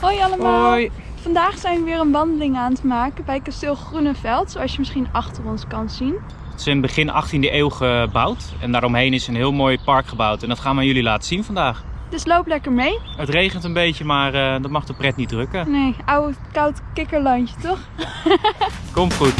Hoi allemaal. Hoi. Vandaag zijn we weer een wandeling aan het maken bij kasteel Groeneveld, zoals je misschien achter ons kan zien. Het is in begin 18e eeuw gebouwd en daaromheen is een heel mooi park gebouwd. En dat gaan we aan jullie laten zien vandaag. Dus loop lekker mee. Het regent een beetje, maar eh, dat mag de pret niet drukken. Nee, oude koud kikkerlandje toch? Komt goed.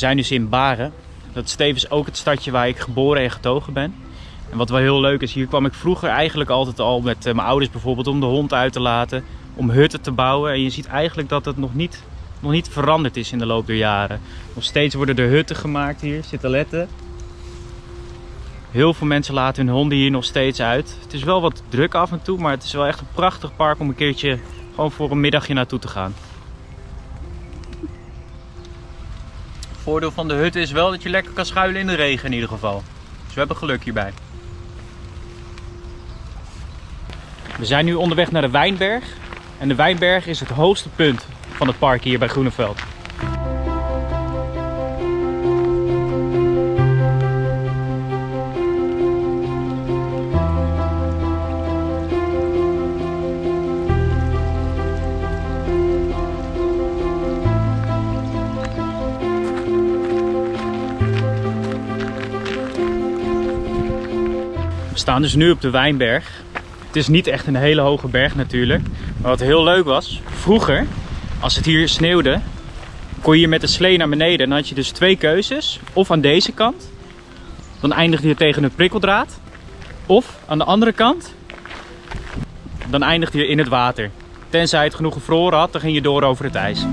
Zijn dus in Baren. Dat is tevens ook het stadje waar ik geboren en getogen ben. En wat wel heel leuk is, hier kwam ik vroeger eigenlijk altijd al met eh, mijn ouders bijvoorbeeld om de hond uit te laten. Om hutten te bouwen. En je ziet eigenlijk dat het nog niet, nog niet veranderd is in de loop der jaren. Nog steeds worden er hutten gemaakt hier, zitten letten. Heel veel mensen laten hun honden hier nog steeds uit. Het is wel wat druk af en toe, maar het is wel echt een prachtig park om een keertje gewoon voor een middagje naartoe te gaan. Voordeel van de hut is wel dat je lekker kan schuilen in de regen in ieder geval. Dus we hebben geluk hierbij. We zijn nu onderweg naar de Wijnberg. En de Wijnberg is het hoogste punt van het park hier bij Groeneveld. Staan dus nu op de Wijnberg. Het is niet echt een hele hoge berg natuurlijk. Maar wat heel leuk was, vroeger, als het hier sneeuwde, kon je hier met de slee naar beneden. En dan had je dus twee keuzes. Of aan deze kant, dan eindigde je tegen een prikkeldraad. Of aan de andere kant, dan eindigde je in het water. Tenzij het genoeg gevroren had, dan ging je door over het ijs.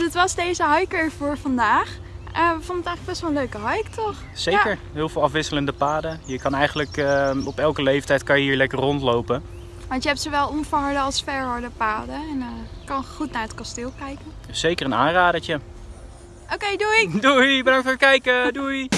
Was deze hike er voor vandaag. Eh, we vonden het eigenlijk best wel een leuke hike, toch? Zeker, heel veel afwisselende paden. Je kan eigenlijk eh, op elke leeftijd kan je hier lekker rondlopen. Want je hebt zowel onverharde als verharde paden. En eh, kan goed naar het kasteel kijken. Zeker een aanradertje. Oké, doei! Doei, bedankt voor het kijken. Doei.